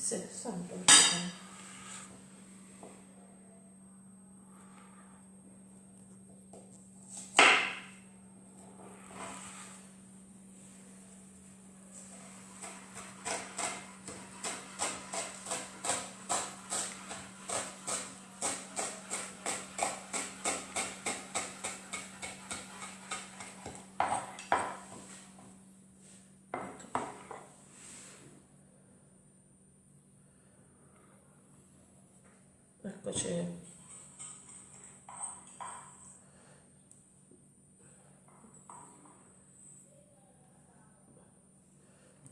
Sì, sempre. Eccoci.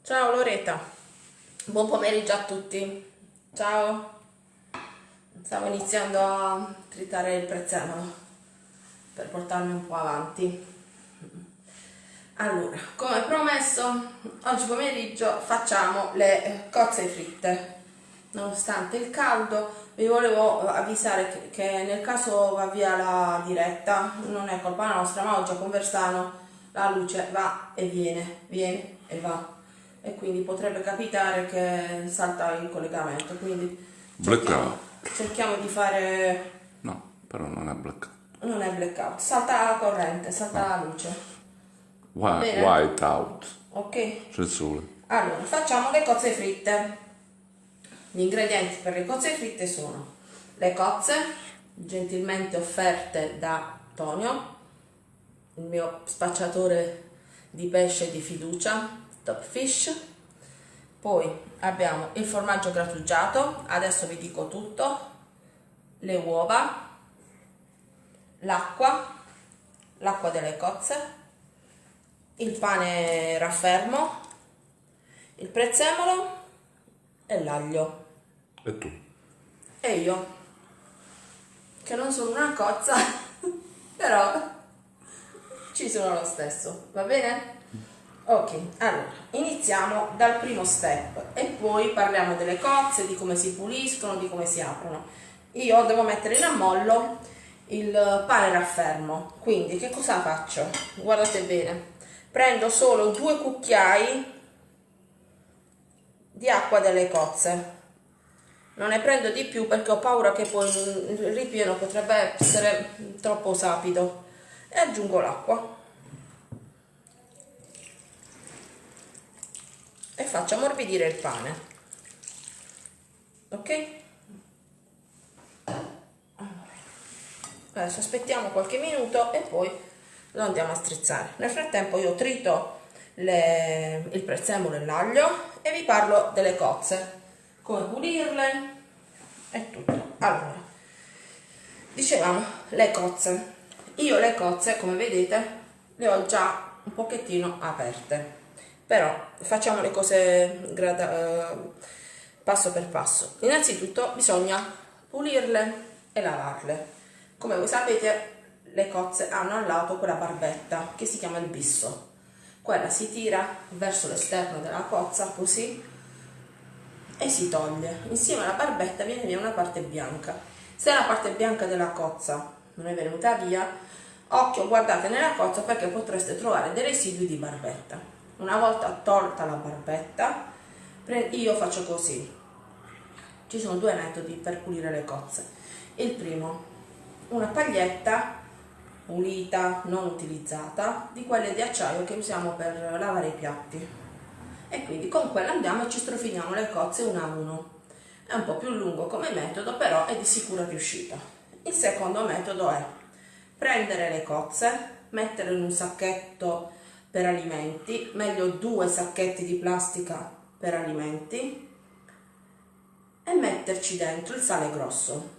Ciao Loretta, buon pomeriggio a tutti. Ciao. Stavo iniziando a tritare il prezzemolo per portarmi un po' avanti. Allora, come promesso, oggi pomeriggio facciamo le cozze fritte. Nonostante il caldo, vi volevo avvisare che, nel caso va via la diretta, non è colpa nostra, ma oggi a Conversano la luce va e viene, viene e va. E quindi potrebbe capitare che salta il collegamento. Quindi cerchiamo, cerchiamo di fare... No, però non è blackout. Non è blackout, salta la corrente, salta no. la luce. White, white out. Ok. C'è il sole. Allora, facciamo le cozze fritte. Gli ingredienti per le cozze fritte sono le cozze, gentilmente offerte da Tonio, il mio spacciatore di pesce di fiducia, Top Fish. Poi abbiamo il formaggio grattugiato, adesso vi dico tutto, le uova, l'acqua, l'acqua delle cozze, il pane raffermo, il prezzemolo e l'aglio. E tu? E io, che non sono una cozza, però ci sono lo stesso, va bene? Ok, allora, iniziamo dal primo step e poi parliamo delle cozze, di come si puliscono, di come si aprono. Io devo mettere in ammollo il pane raffermo, quindi che cosa faccio? Guardate bene, prendo solo due cucchiai di acqua delle cozze. Non ne prendo di più perché ho paura che poi il ripieno potrebbe essere troppo sapido. E aggiungo l'acqua. E faccio ammorbidire il pane. Ok? Adesso aspettiamo qualche minuto e poi lo andiamo a strizzare. Nel frattempo io trito le, il prezzemolo e l'aglio e vi parlo delle cozze. Come pulirle? E tutto. Allora dicevamo le cozze. Io le cozze come vedete le ho già un pochettino aperte. Però facciamo le cose grada, eh, passo per passo. Innanzitutto bisogna pulirle e lavarle. Come voi sapete le cozze hanno al lato quella barbetta che si chiama il bisso quella si tira verso l'esterno della cozza così e si toglie. Insieme alla barbetta viene via una parte bianca. Se la parte bianca della cozza non è venuta via occhio guardate nella cozza perché potreste trovare dei residui di barbetta. Una volta tolta la barbetta io faccio così. Ci sono due metodi per pulire le cozze. Il primo una paglietta pulita, non utilizzata, di quelle di acciaio che usiamo per lavare i piatti. E quindi con quella andiamo e ci strofiniamo le cozze una a uno. È un po' più lungo come metodo, però è di sicura riuscita. Il secondo metodo è prendere le cozze, metterle in un sacchetto per alimenti, meglio due sacchetti di plastica per alimenti, e metterci dentro il sale grosso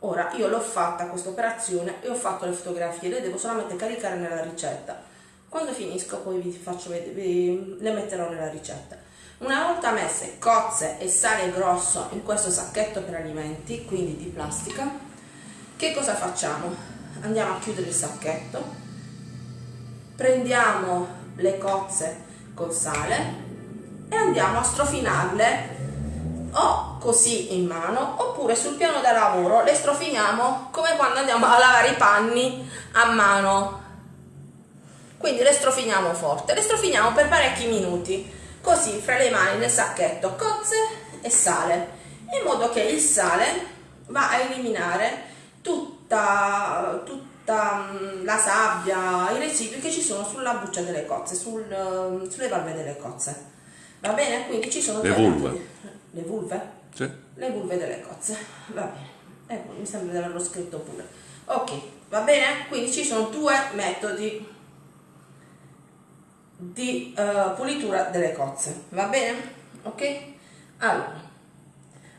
ora io l'ho fatta questa operazione e ho fatto le fotografie le devo solamente caricare nella ricetta. Quando finisco poi vi faccio vedere le metterò nella ricetta. Una volta messe cozze e sale grosso in questo sacchetto per alimenti quindi di plastica che cosa facciamo? Andiamo a chiudere il sacchetto prendiamo le cozze col sale e andiamo a strofinarle o così in mano oppure sul piano da lavoro le strofiniamo come quando andiamo a lavare i panni a mano quindi le strofiniamo forte le strofiniamo per parecchi minuti così fra le mani nel sacchetto cozze e sale, in modo che il sale va a eliminare tutta, tutta mm, la sabbia, i residui che ci sono sulla buccia delle cozze, sul, sulle valve delle cozze. Va bene? Quindi ci sono Le due vulve. Le vulve? Sì. Le vulve delle cozze. Va bene. Ecco, mi sembra di averlo scritto pure. Ok, va bene? Quindi ci sono due metodi di eh, pulitura delle cozze. Va bene? Ok? Allora,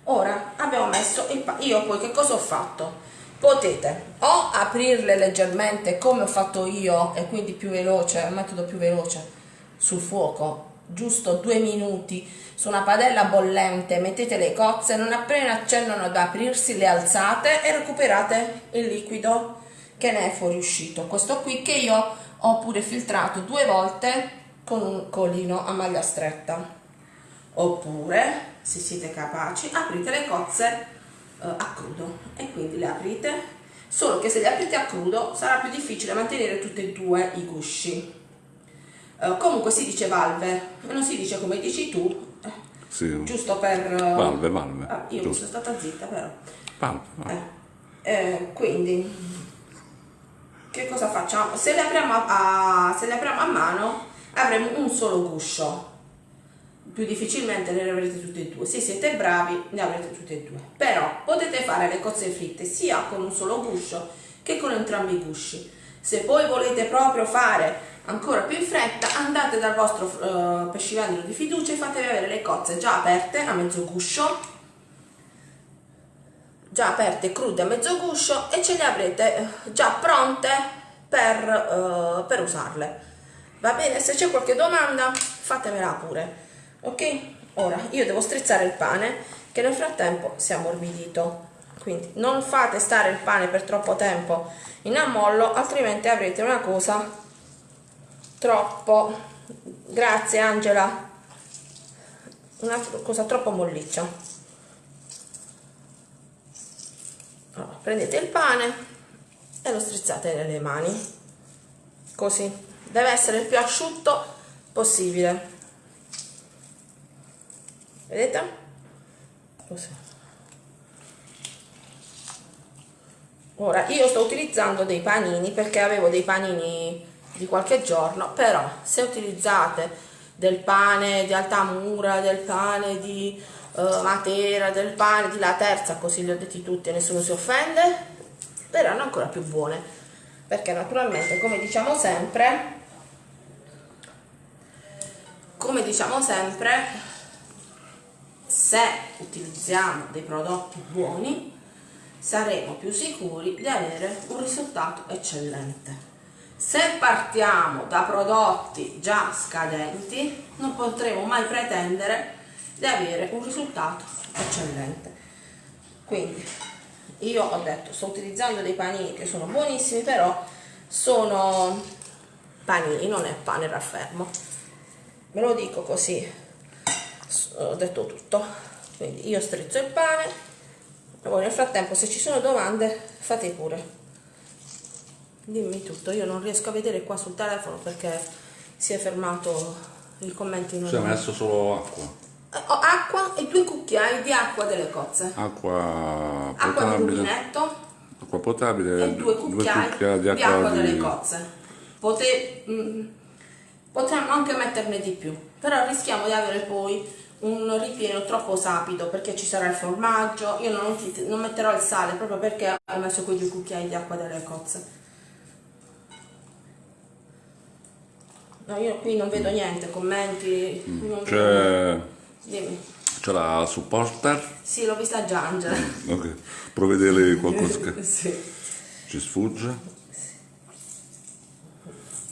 ora abbiamo messo il pa- io poi che cosa ho fatto? Potete o aprirle leggermente come ho fatto io e quindi più veloce, un metodo più veloce sul fuoco, giusto due minuti su una padella bollente, mettete le cozze, non appena accennano ad aprirsi le alzate e recuperate il liquido che ne è fuoriuscito. Questo qui che io ho pure filtrato due volte con un colino a maglia stretta. Oppure, se siete capaci, aprite le cozze eh, a crudo e quindi le aprite. Solo che se le aprite a crudo sarà più difficile mantenere tutti e due i gusci. Eh, comunque si dice valve, non si dice come dici tu, Sì. giusto per... eh, Valve, valve. ah, io Giusto. sono stata zitta però. Valve, valve. Eh, eh, quindi, che cosa facciamo? Se le, apriamo a, se le apriamo a mano avremo un solo guscio. Più difficilmente ne avrete tutte e due. Se siete bravi ne avrete tutte e due. Però potete fare le cozze fritte sia con un solo guscio che con entrambi i gusci. Se poi volete proprio fare ancora più in fretta, andate dal vostro eh, pescivendolo di fiducia e fatevi avere le cozze già aperte a mezzo guscio. Già aperte crude a mezzo guscio e ce le avrete eh, già pronte per, eh, per usarle. Va bene? Se c'è qualche domanda fatemela pure ok? Ora io devo strizzare il pane che nel frattempo si è ammorbidito. Quindi non fate stare il pane per troppo tempo in ammollo altrimenti avrete una cosa troppo. Grazie Angela. Una cosa troppo molliccia. Allora, prendete il pane e lo strizzate nelle mani. Così. Deve essere il più asciutto possibile. Vedete? Così. Ora io sto utilizzando dei panini perché avevo dei panini di qualche giorno però se utilizzate del pane di Altamura del pane di eh, Matera del pane di La Terza così li ho detti tutti e nessuno si offende verranno ancora più buone. Perché naturalmente come diciamo sempre come diciamo sempre se utilizziamo dei prodotti buoni saremo più sicuri di avere un risultato eccellente se partiamo da prodotti già scadenti non potremo mai pretendere di avere un risultato eccellente. Quindi io ho detto sto utilizzando dei panini che sono buonissimi però sono panini non è pane raffermo. Ve lo dico così ho detto tutto. Quindi io strizzo il pane e voi nel frattempo se ci sono domande fate pure dimmi tutto io non riesco a vedere qua sul telefono perché si è fermato il commento in Si è messo solo acqua. Eh, ho acqua e due cucchiai di acqua delle cozze Acqua acqua di potabile. rubinetto Acqua potabile e due cucchiai, di acqua, di- delle cozze. Pote- mm, potremmo anche metterne di più, però rischiamo di avere poi un ripieno troppo sapido perché ci sarà il formaggio. Io non, non metterò il sale proprio perché ho messo quei due cucchiai di acqua delle cozze. No, io qui non vedo niente, commenti. non vedo- C'è, Dimmi. c'è la supporter. Sì, l'ho vista già, Angela. Ok. Provvedere qualcosa che sì. ci sfugge.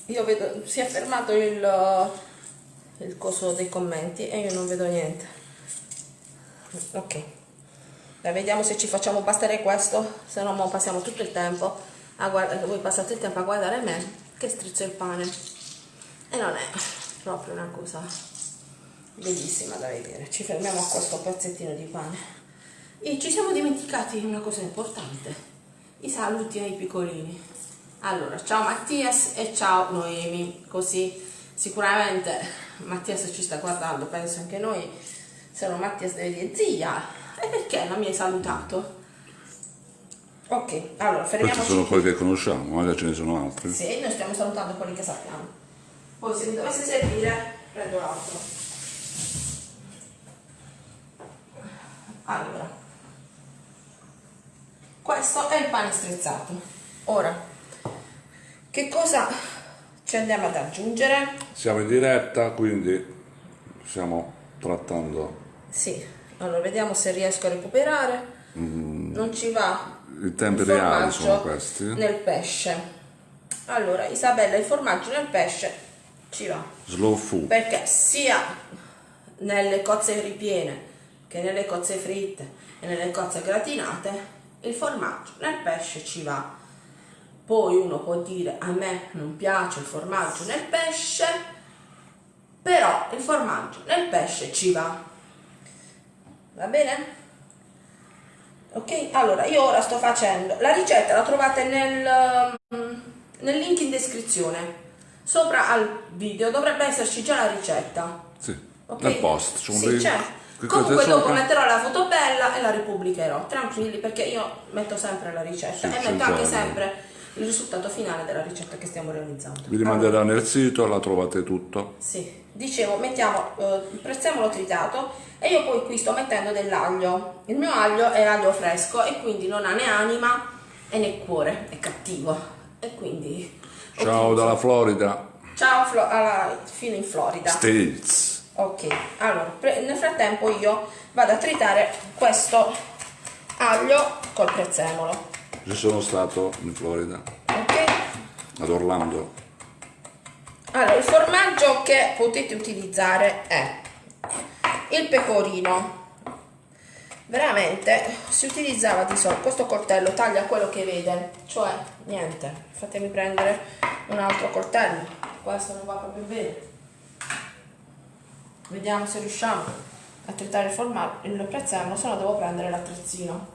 Io vedo, si è fermato il, il coso dei commenti e io non vedo niente. Ok. Dai, vediamo se ci facciamo bastare questo, se no mo passiamo tutto il tempo a guardare, voi passate il tempo a guardare me che strizzo il pane. E non è proprio una cosa bellissima da vedere. Ci fermiamo a questo pezzettino di pane. E ci siamo dimenticati una cosa importante, i saluti ai piccolini. Allora, ciao Mattias e ciao Noemi, così sicuramente Mattias ci sta guardando, penso anche noi se no Mattia deve dire zia, e perché non mi hai salutato? Ok, allora Questi fermiamoci. sono quelli che conosciamo, magari ce ne sono altri. Sì, noi stiamo salutando quelli che sappiamo. Poi se mi dovesse servire, prendo l'altro. Allora, questo è il pane strizzato. Ora, che cosa ci andiamo ad aggiungere? Siamo in diretta, quindi stiamo trattando Sì, allora vediamo se riesco a recuperare. Non ci va i tempi reali sono questi. nel pesce. Allora, Isabella, il formaggio nel pesce ci va. Slow food. perché sia nelle cozze ripiene che nelle cozze fritte e nelle cozze gratinate il formaggio nel pesce ci va poi uno può dire a me non piace il formaggio nel pesce però il formaggio nel pesce ci va va bene? ok allora io ora sto facendo la ricetta la trovate nel, mm, nel link in descrizione sopra al video dovrebbe esserci già la ricetta Sì, ok? nel post. c'è sì, link. certo. Cliccate comunque dopo sopra. metterò la foto bella e la ripubblicherò tranquilli perché io metto sempre la ricetta Sì, e c'è metto anche sempre il risultato finale della ricetta che stiamo realizzando Vi rimanderà nel sito, la trovate tutto. sì, dicevo, mettiamo eh, il prezzemolo tritato e io poi qui sto mettendo dell'aglio. Il mio aglio è aglio fresco e quindi non ha né anima e né cuore, è cattivo. E quindi... Ciao dalla Florida. Ciao Flo- alla- fino in Florida. States. Ok, allora, nel frattempo io vado a tritare questo aglio col prezzemolo. Ci sono stato in Florida, Ok? ad Orlando. Allora, il formaggio che potete utilizzare è il pecorino. Veramente si utilizzava di solito, questo coltello taglia quello che vede, cioè niente, fatemi prendere un altro coltello, questo non va proprio bene. Vediamo se riusciamo a tritare il prezzemolo, se no devo prendere l'attrezzino.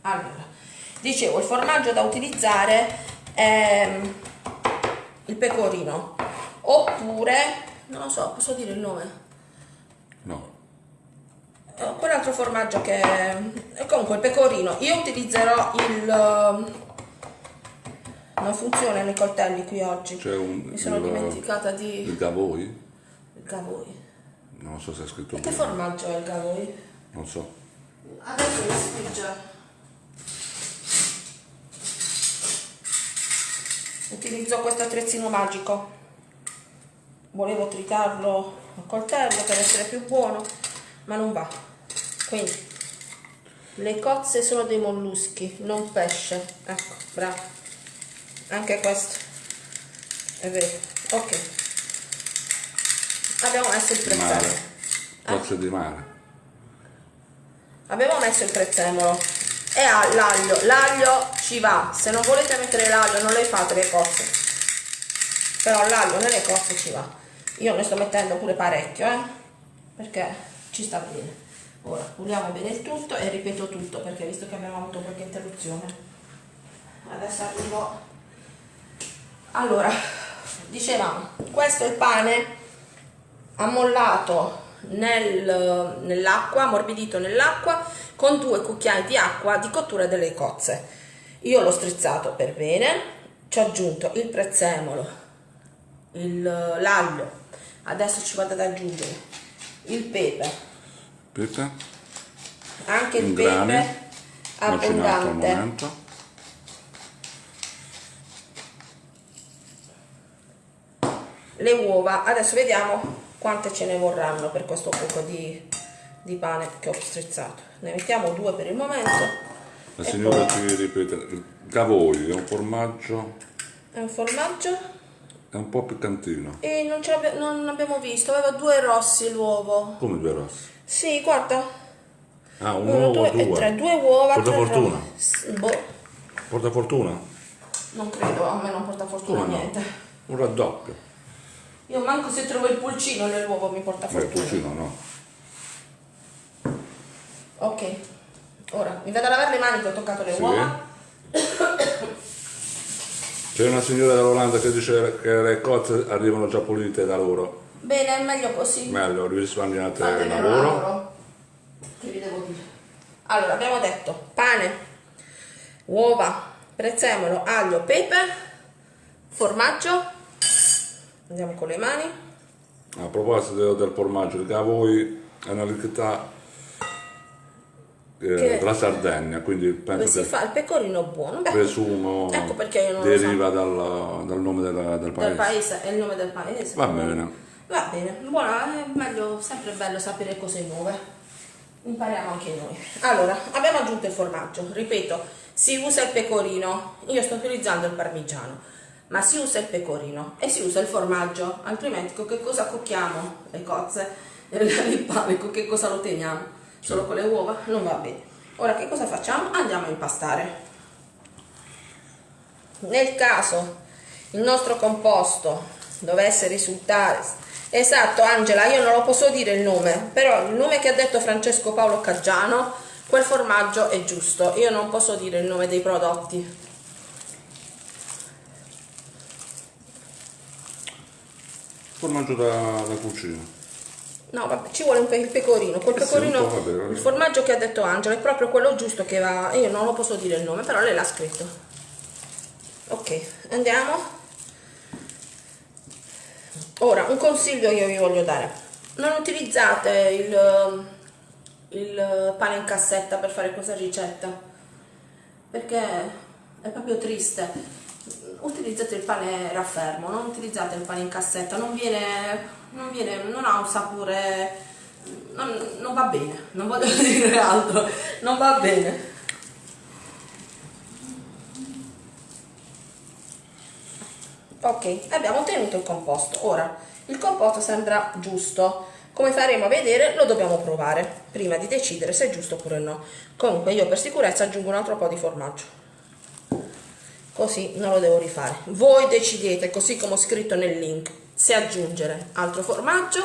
Allora, dicevo, il formaggio da utilizzare è il pecorino. Oppure non lo so posso dire il nome? No, quell'altro formaggio che eh, comunque il pecorino io utilizzerò il eh, non funzionano i coltelli qui oggi c'è un... mi sono il- dimenticata di Il Gavoi? il gavoi Non so se è scritto che bene. formaggio è il gavoi? Non so. adesso mi sfugge utilizzo questo attrezzino magico volevo tritarlo a coltello per essere più buono ma non va quindi le cozze sono dei molluschi non pesce. Ecco bravo. Anche questo. È vero. Ok. Abbiamo messo il prezzemolo. Cozze di mare. abbiamo messo il prezzemolo. E ha l'aglio. L'aglio ci va. Se non volete mettere l'aglio non le fate le cozze. Però l'aglio nelle cozze ci va. Io ne sto mettendo pure parecchio eh. Perché ci sta bene ora puliamo bene il tutto e ripeto tutto perché visto che abbiamo avuto qualche interruzione. Adesso arrivo. Allora dicevamo questo è il pane ammollato nel- nell'acqua, ammorbidito nell'acqua con due cucchiai di acqua di cottura delle cozze. Io l'ho strizzato per bene, ci ho aggiunto il prezzemolo, l'aglio, adesso ci vado ad aggiungere il pepe, Pepe? anche il pepe abbondante. le uova adesso vediamo quante ce ne vorranno per questo poco di, di pane che ho strizzato ne mettiamo due per il momento La signora poi- ti ripete, Gavoi è un formaggio, è un formaggio è un po' piccantino. e non, ce l'abbia- non abbiamo visto aveva due rossi l'uovo Come due rossi? Sì guarda Ah, un uno, uovo, due e due. tre due uova Porta tre fortuna. boh, Porta fortuna? non credo a me non porta fortuna Come no? niente Un raddoppio. io manco se trovo il pulcino nell'uovo mi porta Beh, fortuna cucino no. ok ora mi vado a lavare le mani che ho toccato le Sì. uova C'è una signora dall'Olanda che dice che le cozze arrivano già pulite da loro. Bene, è meglio così. Meglio, risparmiate il lavoro. Che vi devo dire? Allora, abbiamo detto pane, uova, prezzemolo, aglio, pepe, formaggio. Andiamo con le mani. A proposito del formaggio, che a voi è una ricchezza eh, della Sardegna, quindi penso si che fa il pecorino buono. Beh, presumo Ecco perché io non lo deriva dal, dal nome della- del del paese. paese, è il nome del paese. Va bene. Va bene, buona, è meglio, sempre bello sapere cose nuove. Impariamo anche noi. Allora, abbiamo aggiunto il formaggio, ripeto, si usa il pecorino, io sto utilizzando il parmigiano, ma si usa il pecorino e si usa il formaggio, altrimenti con che cosa cocchiamo le cozze, il pane, con che cosa lo teniamo? Solo con le uova? Non va bene. Ora che cosa facciamo? Andiamo a impastare. Nel caso il nostro composto dovesse risultare esatto Angela io non lo posso dire il nome però il nome che ha detto Francesco Paolo Caggiano quel formaggio è giusto io non posso dire il nome dei prodotti Formaggio da, da cucina. no vabbè ci vuole un pe- il pecorino quel Eh sì, pecorino un po', va bene, va bene. il formaggio che ha detto Angela è proprio quello giusto che va io non lo posso dire il nome però lei l'ha scritto ok andiamo Ora, un consiglio io vi voglio dare. Non utilizzate il, il pane in cassetta per fare questa ricetta, perché è proprio triste. Utilizzate il pane raffermo, non utilizzate il pane in cassetta, non viene, non viene, non ha un sapore, non, non va bene, non voglio dire altro, non va bene. Ok, abbiamo ottenuto il composto. Ora, il composto sembra giusto. Come faremo a vedere, lo dobbiamo provare prima di decidere se è giusto oppure no. Comunque io per sicurezza aggiungo un altro po' di formaggio. Così non lo devo rifare. Voi decidete, così come ho scritto nel link, se aggiungere altro formaggio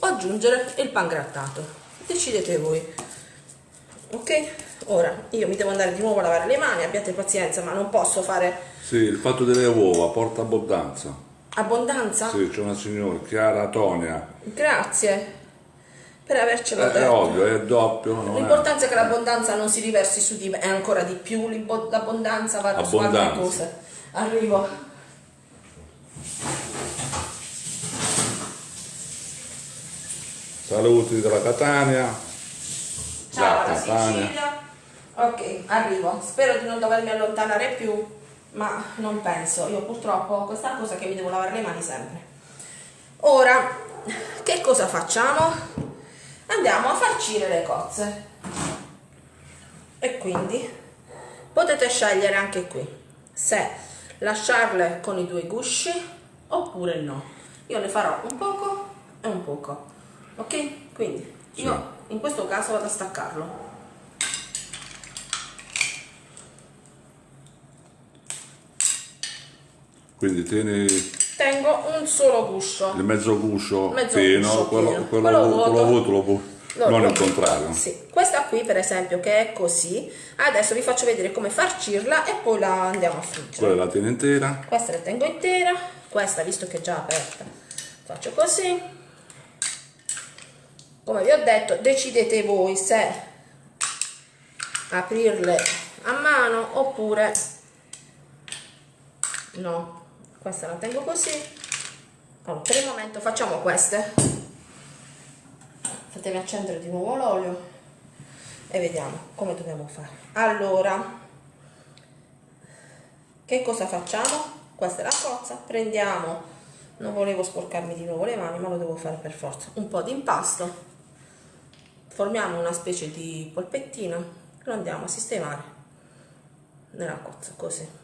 o aggiungere il pangrattato. Decidete voi. Ok? Ora, io mi devo andare di nuovo a lavare le mani, abbiate pazienza, ma non posso fare Sì, il fatto delle uova porta abbondanza. abbondanza. Sì, c'è una signora, Chiara Tonia. Grazie per avercelo È, è detto. ovvio, è doppio. non è- L'importanza è che l'abbondanza non si riversi su di me, e ancora di più l'abbondanza va su altre Abbondanza. cose. Arrivo. Saluti dalla Catania. Ciao Da Catania. Sicilia. Ok, arrivo. Spero di non dovermi allontanare più, ma non penso. Io purtroppo ho questa cosa che mi devo lavare le mani sempre. Ora, che cosa facciamo? Andiamo a farcire le cozze. E quindi potete scegliere anche qui se lasciarle con i due gusci oppure no. Io ne farò un poco e un poco. Ok? Quindi io in questo caso vado a staccarlo. Quindi tieni Tengo un solo guscio. il mezzo guscio Mezzo pieno, guscio quello, pieno. quello, Quello vu- vuoto. quello vuoto lo bu- Lo- non il contrario. Sì. Questa qui per esempio che è così, adesso vi faccio vedere come farcirla e poi la andiamo a friggere. Quella la tieni intera. Questa la tengo intera, questa visto che è già aperta, faccio così. Come vi ho detto, decidete voi se aprirle a mano oppure no. Questa la tengo così. Allora, per il momento facciamo queste. Fatemi accendere di nuovo l'olio e vediamo come dobbiamo fare. Allora, che cosa facciamo? Questa è la cozza, prendiamo, non volevo sporcarmi di nuovo le mani, ma lo devo fare per forza, un po' di impasto, formiamo una specie di polpettino, lo andiamo a sistemare nella cozza, così.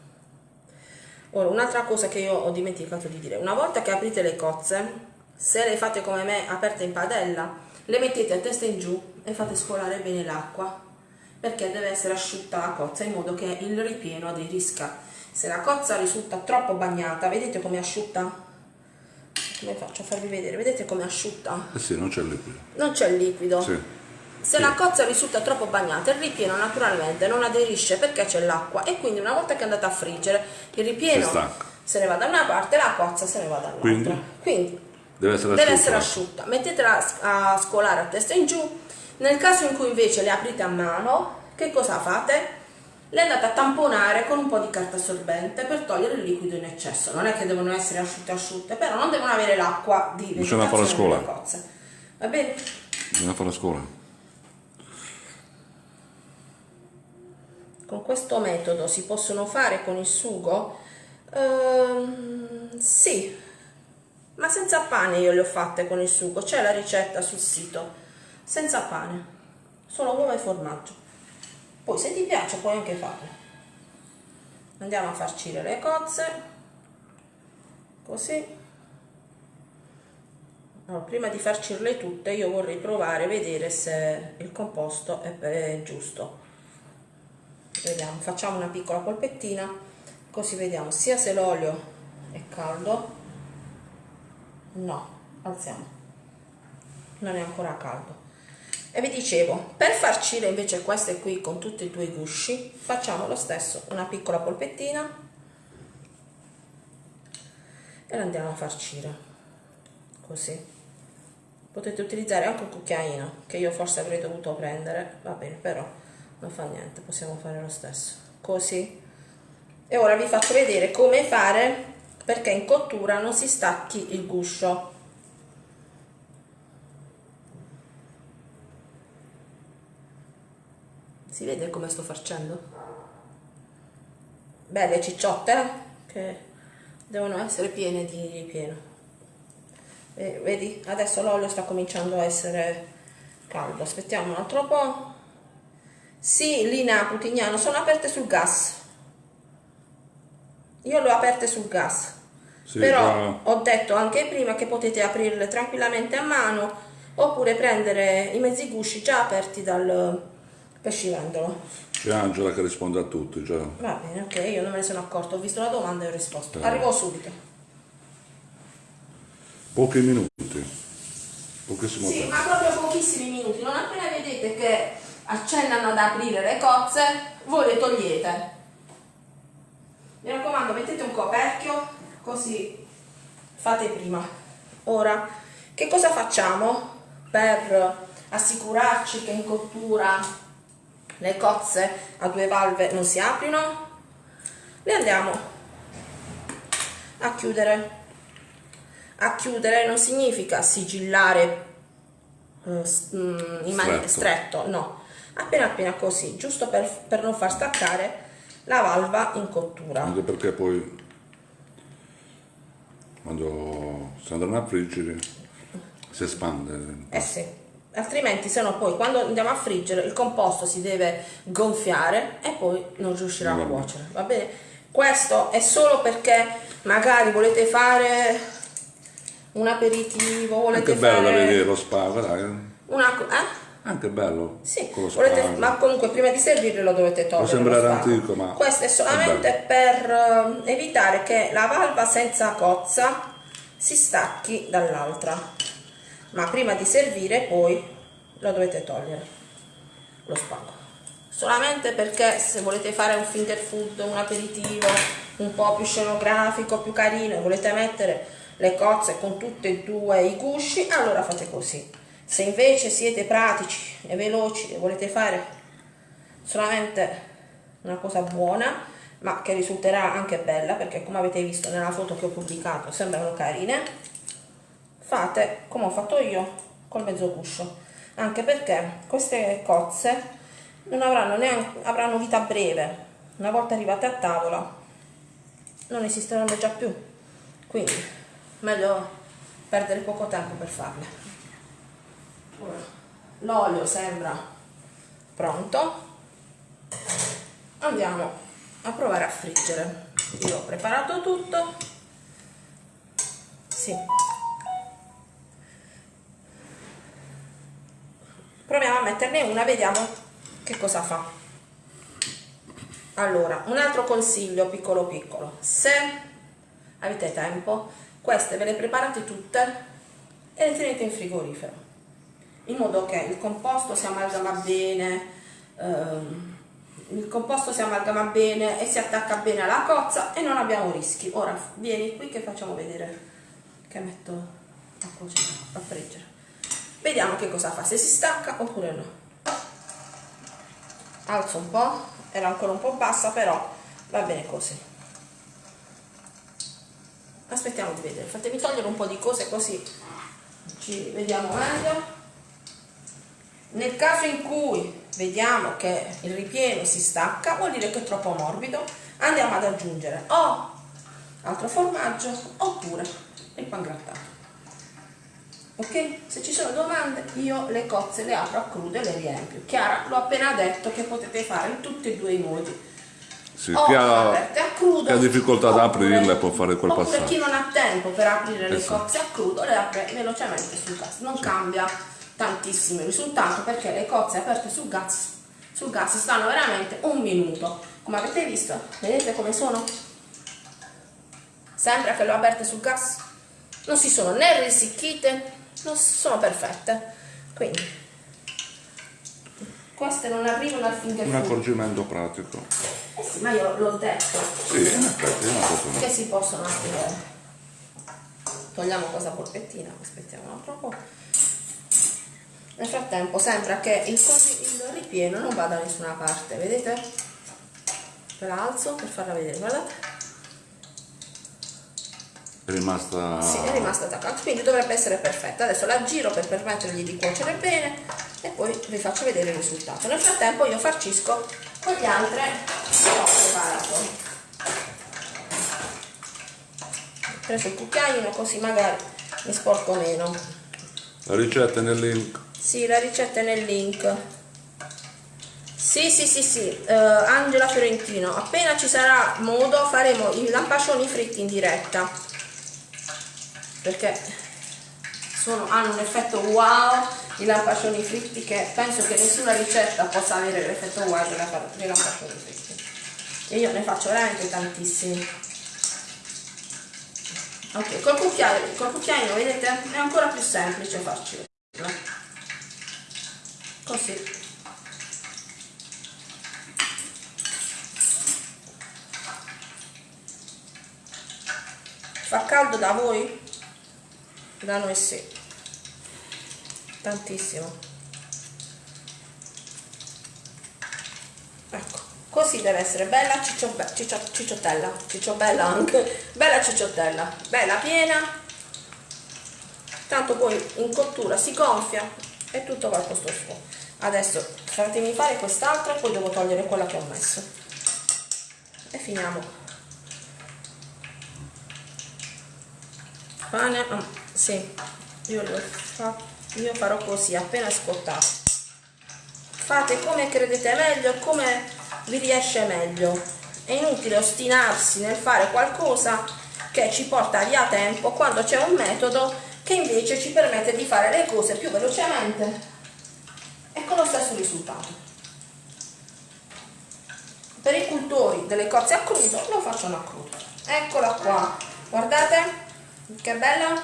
Ora, un'altra cosa che io ho dimenticato di dire, una volta che aprite le cozze, se le fate come me aperte in padella, le mettete a testa in giù e fate scolare bene l'acqua, perché deve essere asciutta la cozza in modo che il ripieno aderisca. Se la cozza risulta troppo bagnata, vedete come è asciutta? Come faccio a farvi vedere? Vedete come è asciutta? Eh sì, non c'è il liquido. Non c'è liquido. Sì. Se Sì. la cozza risulta troppo bagnata, il ripieno naturalmente non aderisce perché c'è l'acqua e quindi una volta che è andata a friggere, il ripieno se ne va da una parte e la cozza se ne va dall'altra. Quindi? Quindi Deve essere deve asciutta. essere asciutta. Mettetela a scolare a testa in giù. Nel caso in cui invece le aprite a mano, che cosa fate? Le andate a tamponare con un po' di carta assorbente per togliere il liquido in eccesso. Non è che devono essere asciutte asciutte, però non devono avere l'acqua di Bisogna fare la vegetazione scuola. Va bene? Bisogna fare la scuola. Con questo metodo si possono fare con il sugo? Ehm, sì, ma senza pane io le ho fatte con il sugo, c'è la ricetta sul sito, senza pane, solo uova e formaggio. Poi se ti piace puoi anche farle. Andiamo a farcire le cozze, così. Allora, prima di farcirle tutte io vorrei provare a vedere se il composto è giusto. Vediamo, facciamo una piccola polpettina, così vediamo sia se l'olio è caldo. No, alziamo. Non è ancora caldo. E vi dicevo, per farcire invece queste qui con tutti e due i gusci, facciamo lo stesso, una piccola polpettina e la andiamo a farcire. Così. Potete utilizzare anche un cucchiaino, che io forse avrei dovuto prendere, va bene, però non fa niente, possiamo fare lo stesso. Così. E ora vi faccio vedere come fare perché in cottura non si stacchi il guscio. Si vede come sto facendo? Belle cicciotte eh? che devono essere piene di ripieno. E vedi, adesso l'olio sta cominciando a essere caldo. Aspettiamo un altro po'. Sì, Lina Putignano, sono aperte sul gas. Io le ho aperte sul gas. Sì, Però ma- ho detto anche prima che potete aprirle tranquillamente a mano oppure prendere i mezzi gusci già aperti dal pescivendolo. C'è Angela che risponde a tutti. Cioè. Va bene, ok, io non me ne sono accorto, ho visto la domanda e ho risposto. Eh. Arrivo subito. Pochi minuti. Pochissimo Sì, tempo. ma proprio pochissimi minuti. Non appena vedete che accennano ad aprire le cozze, voi le togliete. Mi raccomando, mettete un coperchio, così fate prima. Ora, che cosa facciamo per assicurarci che in cottura le cozze a due valve non si aprino? Le andiamo a chiudere. A chiudere non significa sigillare eh, mm, in maniera stretto, no, appena appena così, giusto per, per non far staccare la valva in cottura. Anche perché poi quando si andranno a friggere si espande. Eh sì, altrimenti se no poi quando andiamo a friggere il composto si deve gonfiare e poi non riuscirà a Va bene. cuocere, va bene? Questo è solo perché magari volete fare un aperitivo, volete Anche bello fare vedere lo spago, dai. una... co- Eh? Anche bello. Sì, volete- ma comunque prima di servirlo lo dovete togliere. Può sembrare antico, ma Questo è è solamente per eh, evitare che la valva senza cozza si stacchi dall'altra. Ma prima di servire poi lo dovete togliere, lo spago. Solamente perché se volete fare un finger food, un aperitivo un po' più scenografico, più carino e volete mettere le cozze con tutti e due i gusci, allora fate così. Se invece siete pratici e veloci e volete fare solamente una cosa buona, ma che risulterà anche bella, perché come avete visto nella foto che ho pubblicato sembrano carine, fate come ho fatto io col mezzo guscio, anche perché queste cozze non avranno neanche avranno vita breve. Una volta arrivate a tavola non esisteranno già più. Quindi meglio perdere poco tempo per farle. L'olio sembra pronto. Andiamo a provare a friggere. Io ho preparato tutto. Sì. Proviamo a metterne una, vediamo che cosa fa. Allora, un altro consiglio piccolo piccolo. Se avete tempo, queste ve le preparate tutte e le tenete in frigorifero in modo che il composto si amalgama bene ehm, il composto si amalgama bene e si attacca bene alla cozza e non abbiamo rischi ora vieni qui che facciamo vedere che metto a cuocere, a friggere. Vediamo che cosa fa, se si stacca oppure no. Alzo un po', era ancora un po' bassa, però va bene così. Aspettiamo di vedere, fatemi togliere un po' di cose così ci vediamo meglio. Nel caso in cui vediamo che il ripieno si stacca, vuol dire che è troppo morbido, andiamo ad aggiungere o altro formaggio oppure il pangrattato. Ok? Se ci sono domande io le cozze le apro a crude e le riempio. Chiara, l'ho appena detto che potete fare in tutti e due i modi. Sì, O chi ha, aperte a crudo, chi ha difficoltà ad oppure- aprirle può fare quel oppure passaggio. chi non ha tempo per aprire le Esatto. cozze a crudo le apre velocemente sul gas. Non cambia tantissimo il risultato perché le cozze aperte sul gas, sul gas stanno veramente un minuto. Come avete visto, vedete come sono? Sembra che le ho aperte sul gas. Non si sono né risicchite, non sono perfette. Quindi queste non arrivano al finger Un accorgimento pratico. Eh sì, ma io l'ho detto Sì, in effetti è una cosa. che si possono aprire. Togliamo questa polpettina, aspettiamo un altro po'. Nel frattempo sembra che il, il ripieno non vada da nessuna parte, vedete? Ve la alzo per farla vedere, guardate. È rimasta... Sì, è rimasta attaccata, quindi dovrebbe essere perfetta. Adesso la giro per permettergli di cuocere bene e poi vi faccio vedere il risultato. Nel frattempo io farcisco con le altre che ho preparato. Preso il cucchiaino così magari mi sporco meno. La ricetta è nel link. Sì, la ricetta è nel link. Sì, sì, sì, sì, eh, Angela Fiorentino, appena ci sarà modo faremo i lampascioni fritti in diretta. Perché sono- hanno un effetto wow, i lampascioni fritti, che penso che nessuna ricetta possa avere l'effetto wow dei lampa- dei lampascioni fritti. E io ne faccio veramente tantissimi. Ok, col cucchiaino, col cucchiaino vedete è ancora più semplice farci così. Fa caldo da voi? da noi sì. Tantissimo. Ecco così deve essere. Bella cicciobbe- ciccio- cicciottella cicciobbella anche. Bella cicciottella bella piena. Tanto poi in cottura si gonfia e tutto va al posto suo adesso fatemi fare quest'altra poi devo togliere quella che ho messo. E finiamo. Pane ah, sì. Io, fa- io farò così appena scottato. Fate come credete meglio e come vi riesce meglio. È inutile ostinarsi nel fare qualcosa che ci porta via tempo quando c'è un metodo che invece ci permette di fare le cose più velocemente e con lo stesso risultato. Per i cultori delle cozze a crudo lo facciano a crudo. Eccola qua, guardate che bella,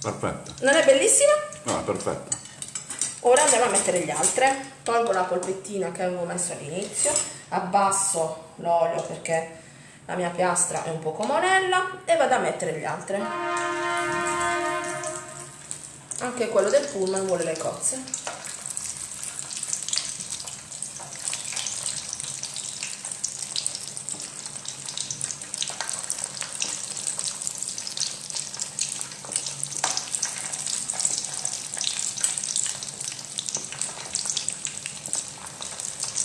Perfetta. non è bellissima? No, è perfetta. Ora andiamo a mettere gli altre, tolgo la polpettina che avevo messo all'inizio, abbasso l'olio perché la mia piastra è un po' monella e vado a mettere gli altre. Anche quello del pullman vuole le cozze.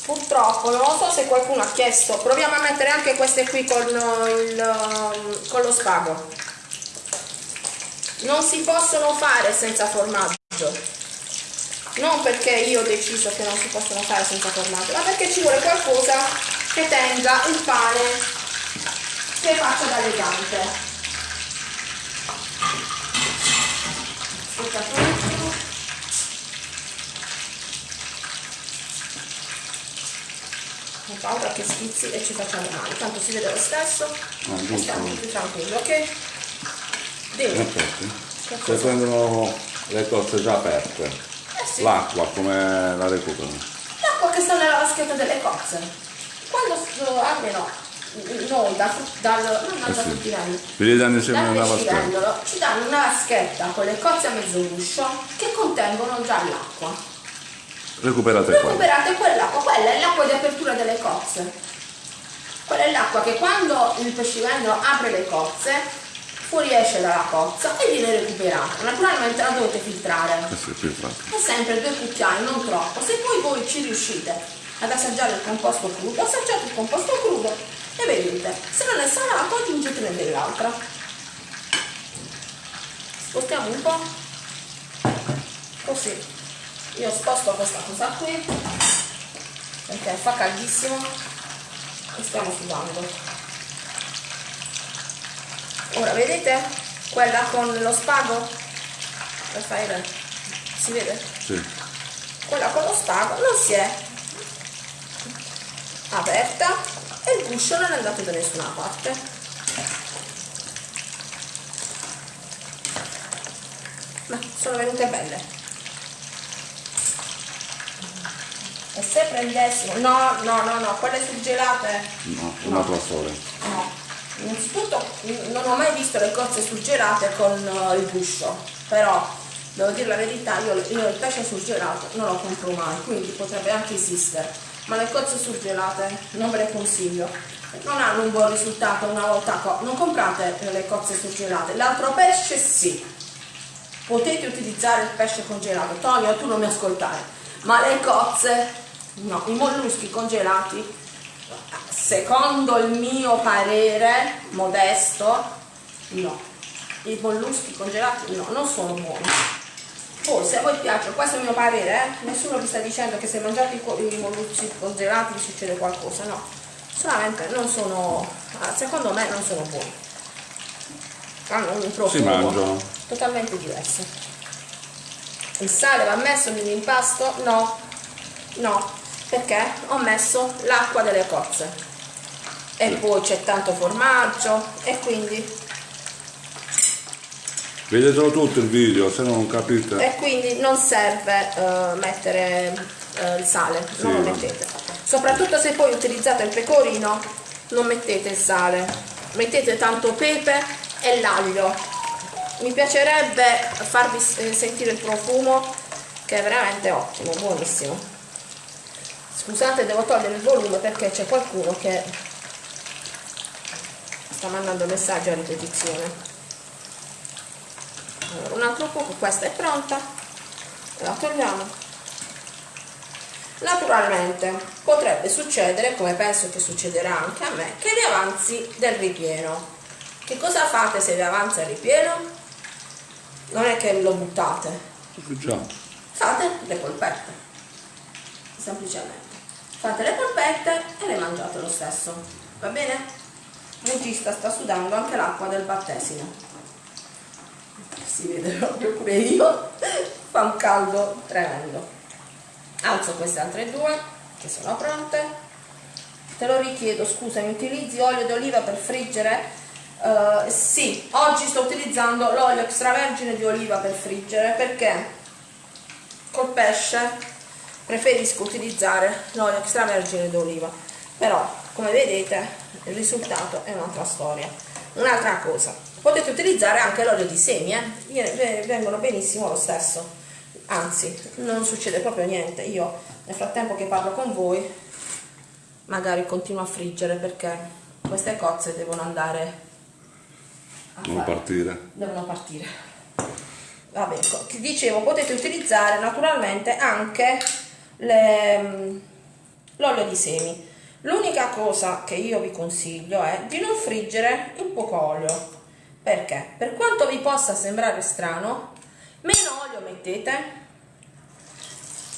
Purtroppo, non lo so se qualcuno ha chiesto, proviamo a mettere anche queste qui con, il, um, con lo spago. Non si possono fare senza formaggio. Non perché io ho deciso che non si possono fare senza formaggio, ma perché ci vuole qualcosa che tenga il pane che faccia da legante. Ho paura che schizzi e ci facciamo male, tanto si vede lo stesso Ah, e stiamo tutti tranquilli, ok? Effetti. Che Se prendono le cozze già aperte, Eh sì. l'acqua come la recuperano? L'acqua che sta nella vaschetta delle cozze. Quando almeno noi da, dal, non Eh da sì. fruttivendolo, Vi danno insieme dal una vaschetta. ci danno una vaschetta con le cozze a mezzo guscio che contengono già l'acqua. Recuperate. Recuperate quell'acqua, quella è l'acqua di apertura delle cozze. Quella è l'acqua che quando il pescivendolo apre le cozze fuoriesce dalla cozza e viene recuperata. Naturalmente la dovete filtrare. Eh. E sempre due cucchiai, non troppo. Se poi voi ci riuscite ad assaggiare il composto crudo, assaggiate il composto crudo e vedete. Se non è salato aggiungetene dell'altra. Spostiamo un po'. Così. Io sposto questa cosa qui perché fa caldissimo e stiamo sudando. Ora vedete quella con lo spago? Raffaele, si vede? Sì. Quella con lo spago non si è aperta e il guscio non è andato da nessuna parte. Ma sono venute belle. E se prendessimo... No, no, no, no, quelle surgelate... No, un'altra storia. No, innanzitutto non ho mai visto le cozze surgelate con eh, il guscio, però devo dire la verità, io, il pesce surgelato non lo compro mai, quindi potrebbe anche esistere, ma le cozze surgelate non ve le consiglio. Non hanno un buon risultato una volta non comprate le cozze surgelate, l'altro pesce sì. Potete utilizzare il pesce congelato, Tonio tu non mi ascoltare, ma le cozze, no, i molluschi congelati secondo il mio parere modesto, no. I molluschi congelati no, non sono buoni. Poi se a voi piace, questo è il mio parere, eh? nessuno vi sta dicendo che se mangiate i, i molluschi congelati vi succede qualcosa, no. Solamente non sono, ah, secondo me non sono buoni. Hanno un profumo totalmente diverso. Il sale va messo nell'impasto? No, no, perché ho messo l'acqua delle cozze e poi c'è tanto formaggio e quindi, Vedetelo tutto il video, se no non capite. e quindi non serve eh, mettere eh, il sale, non lo Sì. mettete. Soprattutto se poi utilizzate il pecorino, non mettete il sale, mettete tanto pepe e l'aglio. Mi piacerebbe farvi eh, sentire il profumo che è veramente ottimo, buonissimo. Scusate, devo togliere il volume perché c'è qualcuno che sta mandando messaggi a ripetizione. Allora, un altro poco, questa è pronta, la togliamo. Naturalmente potrebbe succedere, come penso che succederà anche a me, che vi avanzi del ripieno. Che cosa fate se vi avanza il ripieno? Non è che lo buttate, Già. fate le polpette, semplicemente. Fate le polpette e le mangiate lo stesso, va bene? Regista sta sudando anche l'acqua del battesimo. Si vede proprio pure io, fa un caldo tremendo. Alzo queste altre due che sono pronte. Te lo richiedo, scusami, utilizzi olio d'oliva per friggere? Eh, sì, oggi sto utilizzando l'olio extravergine di oliva per friggere perché col pesce preferisco utilizzare l'olio extravergine d'oliva però come vedete il risultato è un'altra storia un'altra cosa potete utilizzare anche l'olio di semi eh? Vengono benissimo lo stesso anzi non succede proprio niente io nel frattempo che parlo con voi magari continuo a friggere perché queste cozze devono andare a fare- partire. devono partire. Vabbè, dicevo, potete utilizzare naturalmente anche mm, l'olio di semi. L'unica cosa che io vi consiglio è di non friggere in poco olio. Perché? Per quanto vi possa sembrare strano, meno olio mettete,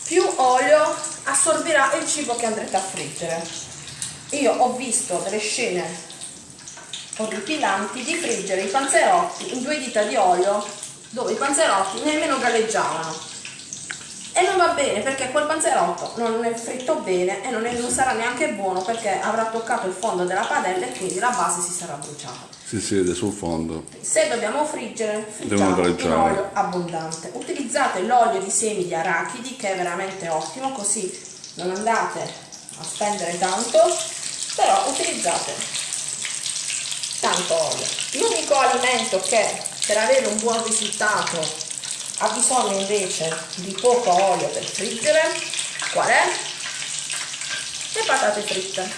più olio assorbirà il cibo che andrete a friggere. Io ho visto delle scene orripilanti di friggere i panzerotti in due dita di olio dove i panzerotti nemmeno galleggiavano e non va bene perché quel panzerotto non è fritto bene e non, è- non sarà neanche buono perché avrà toccato il fondo della padella e quindi la base si sarà bruciata Si siede sul fondo. se dobbiamo friggere friggiamo in olio abbondante utilizzate l'olio di semi di arachidi che è veramente ottimo così non andate a spendere tanto però utilizzate tanto olio. L'unico alimento che per avere un buon risultato ha bisogno invece di poco olio per friggere, qual è? Le patate fritte.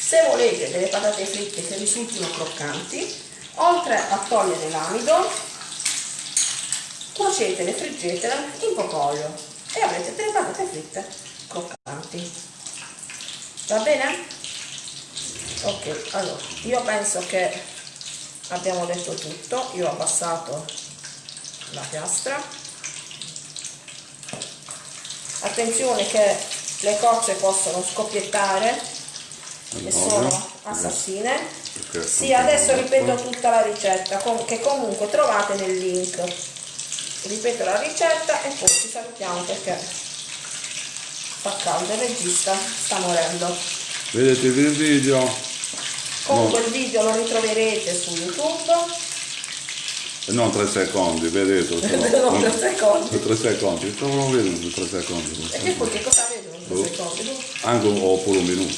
Se volete delle patate fritte che risultino croccanti, oltre a togliere l'amido, cuocetele, friggetele in poco olio e avrete delle patate fritte croccanti. Va bene? Ok, allora, io penso che abbiamo detto tutto, io ho abbassato la piastra. Attenzione che le cozze possono scoppiettare e sono assassine. Sì, adesso ripeto tutta la ricetta che comunque trovate nel link. Ripeto la ricetta e poi ci salutiamo perché fa caldo, il regista sta morendo. Vedete il video? Comunque no. il video lo ritroverete su YouTube. Non 3 secondi, vedete? Sono, non 3 secondi. 3 secondi, stavo non vedendo 3 secondi. E che poi che cosa vedono in 3 boh. secondi? Anche un, oppure un minuto.